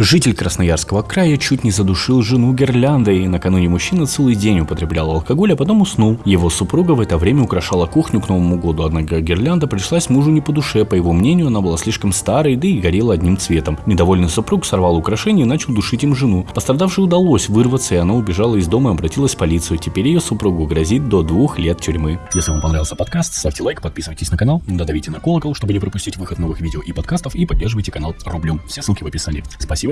Житель Красноярского края чуть не задушил жену гирляндой, накануне мужчина целый день употреблял алкоголь, а потом уснул. Его супруга в это время украшала кухню к Новому году, однако гирлянда пришлась мужу не по душе, по его мнению, она была слишком старой, да и горела одним цветом. Недовольный супруг сорвал украшение и начал душить им жену. Пострадавшей удалось вырваться, и она убежала из дома и обратилась в полицию. Теперь ее супругу грозит до двух лет тюрьмы. Если вам понравился подкаст, ставьте лайк, подписывайтесь на канал, додавите на колокол, чтобы не пропустить выход новых видео и подкастов, и поддерживайте канал рублем. Все ссылки в описании. Спасибо